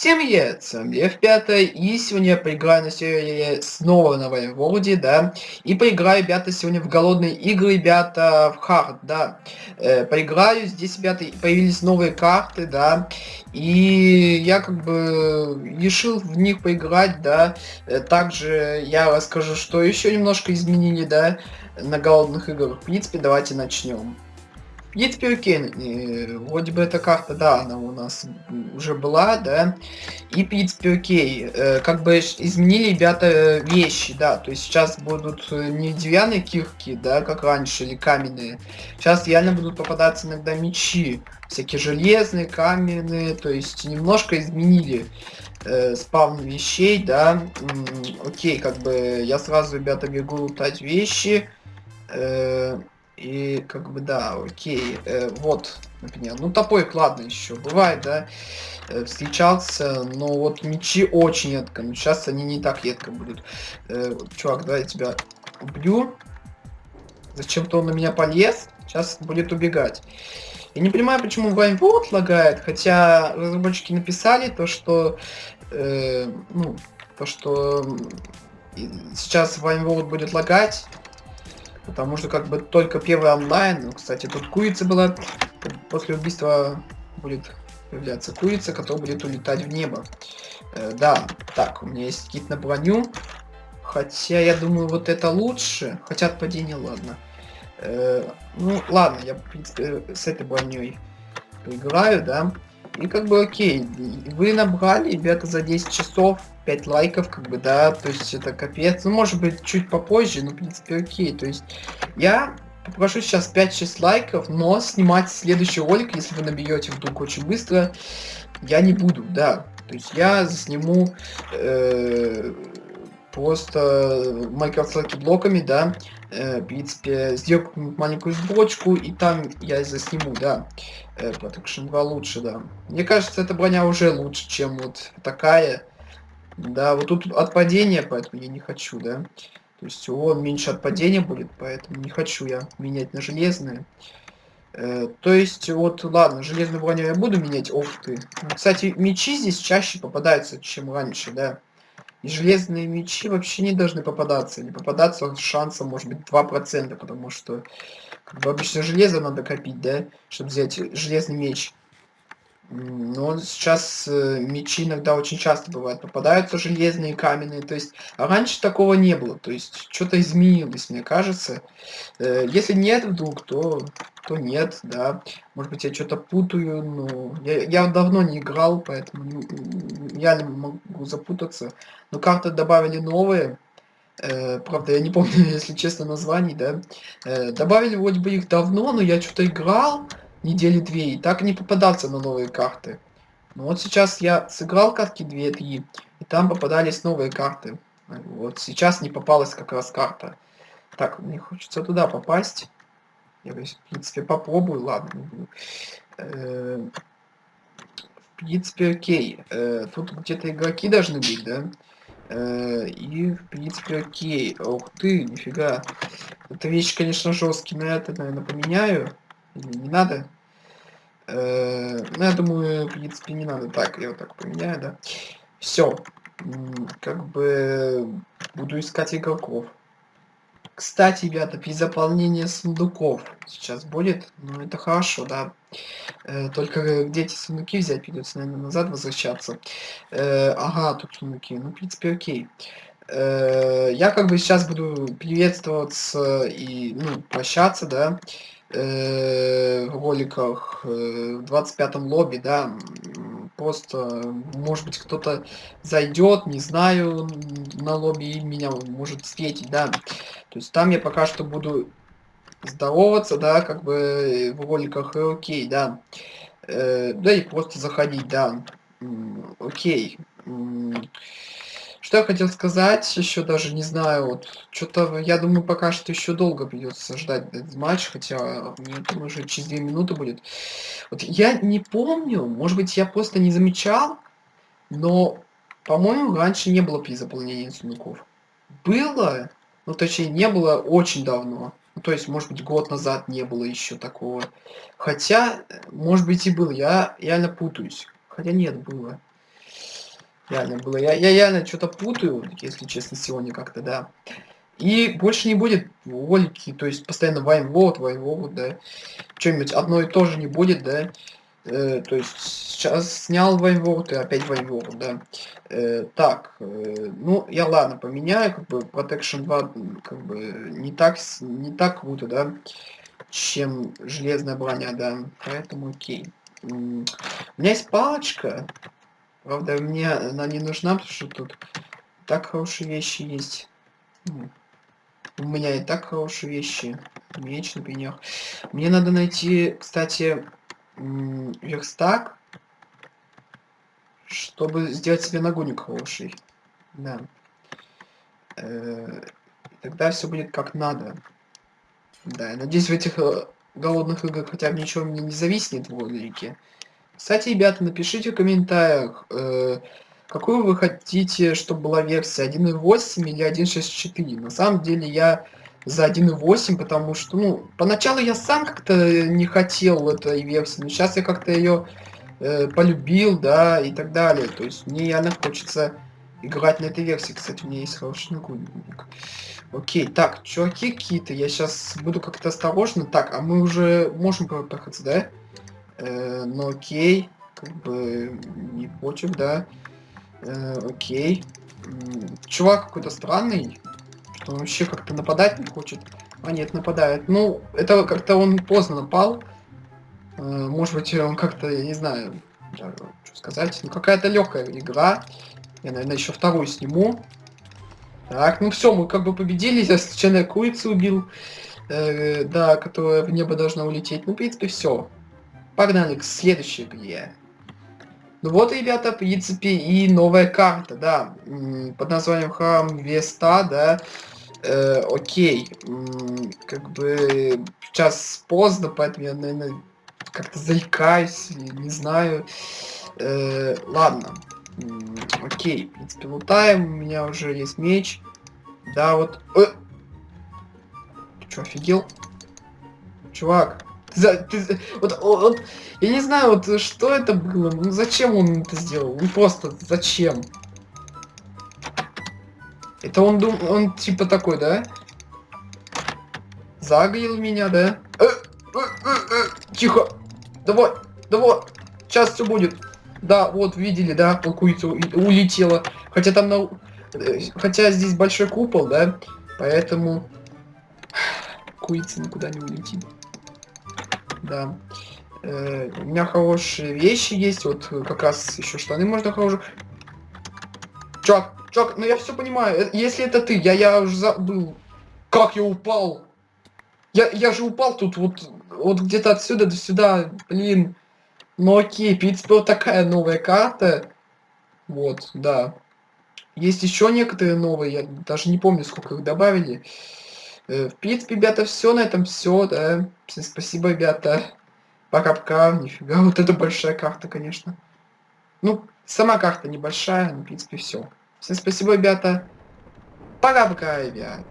Всем привет, с вами F5, и сегодня я поиграю на сервере снова на Воеводе, да, и поиграю, ребята, сегодня в голодные игры, ребята, в хард, да, э, поиграю, здесь, ребята, появились новые карты, да, и я как бы решил в них поиграть, да, э, также я расскажу, что еще немножко изменили, да, на голодных играх, в принципе, давайте начнем. И теперь окей, вроде бы эта карта, да, она у нас уже была, да, и в принципе окей, э, как бы изменили ребята вещи, да, то есть сейчас будут э, не деревянные кирки, да, как раньше, или каменные, сейчас реально будут попадаться иногда мечи, всякие железные, каменные, то есть немножко изменили э, спавн вещей, да, окей, как бы я сразу, ребята, бегу лутать вещи, э, и как бы да, окей. Э, вот, например. Ну топорик, ладно, еще бывает, да. Э, встречался, но вот мечи очень редко. Но сейчас они не так редко будут. Э, чувак, давай я тебя убью. Зачем-то он на меня полез. Сейчас будет убегать. Я не понимаю, почему Вайнворд лагает, хотя разработчики написали то, что, э, ну, то, что сейчас Вайнворд будет лагать, Потому что как бы только первый онлайн, ну, кстати, тут курица была, после убийства будет появляться курица, которая будет улетать в небо. Э, да, так, у меня есть кит на броню, хотя я думаю вот это лучше, хотя от ладно. Э, ну ладно, я в принципе с этой броней поиграю, да. И как бы окей, вы набрали, ребята, за 10 часов 5 лайков, как бы, да, то есть это капец. Ну, может быть, чуть попозже, но, в принципе, окей. То есть я попрошу сейчас 5-6 лайков, но снимать следующий ролик, если вы наберете вдруг очень быстро, я не буду, да. То есть я засниму э, просто Microsoft блоками, да, э, в принципе, сделаю маленькую сборочку, и там я засниму, да. Э, Protection 2 лучше, да. Мне кажется, эта броня уже лучше, чем вот такая. Да, вот тут от падения, поэтому я не хочу, да. То есть он меньше от падения будет, поэтому не хочу я менять на железные. Э, то есть, вот, ладно, железную броню я буду менять, ох ты. Кстати, мечи здесь чаще попадаются, чем раньше, да. И железные мечи вообще не должны попадаться. Не попадаться с шансом, может быть, 2%, потому что как бы обычно железо надо копить, да, чтобы взять железный меч. Но сейчас э, мечи иногда очень часто бывают попадаются железные, каменные, то есть а раньше такого не было, то есть что-то изменилось, мне кажется. Э, если нет вдруг, то, то нет, да. Может быть я что-то путаю, но я, я давно не играл, поэтому я не могу запутаться. Но карты добавили новые, э, правда я не помню, если честно, названий, да. Э, добавили вроде бы их давно, но я что-то играл недели две, и так не попадаться на новые карты. Но вот сейчас я сыграл картки 2-3, и там попадались новые карты. Вот сейчас не попалась как раз карта. Так, мне хочется туда попасть. Я, в принципе, попробую, ладно. Э, в принципе, окей. Э, тут где-то игроки должны быть, да? Э, и, в принципе, окей. Ух ты, нифига. Эта вещь, конечно, жесткий, но это, наверное, поменяю. Не надо? Э, ну, я думаю, в принципе, не надо. Так, я вот так поменяю, да. Все. Как бы буду искать игроков. Кстати, ребята, при заполнении сундуков сейчас будет. Ну, это хорошо, да. Э, только где эти сундуки взять, придется, наверное, назад возвращаться. Э, ага, тут сундуки. Ну, в принципе, окей. Я как бы сейчас буду приветствоваться и, ну, прощаться, да в роликах э, в 25-м лобби, да, просто, может быть, кто-то зайдет, не знаю, на лобби и меня может встретить, да. То есть там я пока что буду здороваться, да, как бы в роликах, и окей, да. Э, да и просто заходить, да. Окей. Что я хотел сказать, еще даже не знаю, вот, что-то, я думаю, пока что еще долго придется ждать этот матч, хотя, мне думаю, уже через две минуты будет. Вот я не помню, может быть, я просто не замечал, но, по-моему, раньше не было при заполнении сундуков. Было, ну, точнее, не было очень давно. Ну, то есть, может быть, год назад не было еще такого. Хотя, может быть, и было, я реально путаюсь. Хотя нет, было. Реально было. Я, я реально что-то путаю, если честно, сегодня как-то, да. И больше не будет ролики, то есть постоянно вайнвод, вайнвод, да. Что-нибудь одно и то же не будет, да. Э, то есть сейчас снял вайнвод и опять вайнвод, да. Э, так, э, ну, я ладно, поменяю, как бы Protection 2, как бы не так, не так круто, да, чем железная броня, да. Поэтому окей. У меня есть палочка. Правда, мне она не нужна, потому что тут так хорошие вещи есть. У меня и так хорошие вещи. Меч, например. Мне надо найти, кстати, верстак, чтобы сделать себе нагуник хороший. Да. Э тогда все будет как надо. Да, я надеюсь, в этих э, голодных играх хотя бы ничего мне не зависнет в ролике. Кстати, ребята, напишите в комментариях, э какую вы хотите, чтобы была версия 1.8 или 1.6.4. На самом деле я за 1.8, потому что, ну, поначалу я сам как-то не хотел этой версии, но сейчас я как-то ее э, полюбил, да, и так далее. То есть мне реально хочется играть на этой версии. Кстати, у меня есть хороший нагрудник. Окей, так, чуваки какие-то, я сейчас буду как-то осторожно. Так, а мы уже можем проехаться, да? Э, ну окей, как бы не против, да. Э, окей. Чувак какой-то странный. Что он вообще как-то нападать не хочет. А нет, нападает. Ну, это как-то он поздно напал. Э, может быть, он как-то, я не знаю, что сказать. Ну, какая-то легкая игра. Я, наверное, еще вторую сниму. Так, ну все, мы как бы победили. Я случайно курицу убил. Э, да, которая в небо должна улететь. Ну, в принципе, все. Погнали к следующей игре. Ну вот, ребята, в принципе, и новая карта, да, под названием Храм Веста, да, э, окей, как бы сейчас поздно, поэтому я, наверное, как-то заикаюсь, не знаю, э, ладно, окей, в принципе, лутаем, у меня уже есть меч, да, вот, э, ты что, офигел? Чувак, за, ты, вот, вот, я не знаю, вот что это было, ну зачем он это сделал, ну просто зачем? Это он дум, он типа такой, да? Загрел меня, да? Э, э, э, э, тихо, давай, давай, сейчас все будет. Да, вот видели, да, курица улетела, хотя там на, э, хотя здесь большой купол, да, поэтому курица никуда не улетит да. Э, у меня хорошие вещи есть, вот как раз еще штаны можно хорошие. Чувак, чувак, ну я все понимаю, э, если это ты, я, я уже забыл, как я упал. Я, я же упал тут вот, вот где-то отсюда до сюда, блин. Ну окей, вот такая новая карта. Вот, да. Есть еще некоторые новые, я даже не помню, сколько их добавили. Э, в принципе, ребята, все на этом все, да. Всем спасибо, ребята. Пока-пока. Нифига, вот это большая карта, конечно. Ну, сама карта небольшая, но, в принципе, все. Всем спасибо, ребята. Пока-пока, ребят.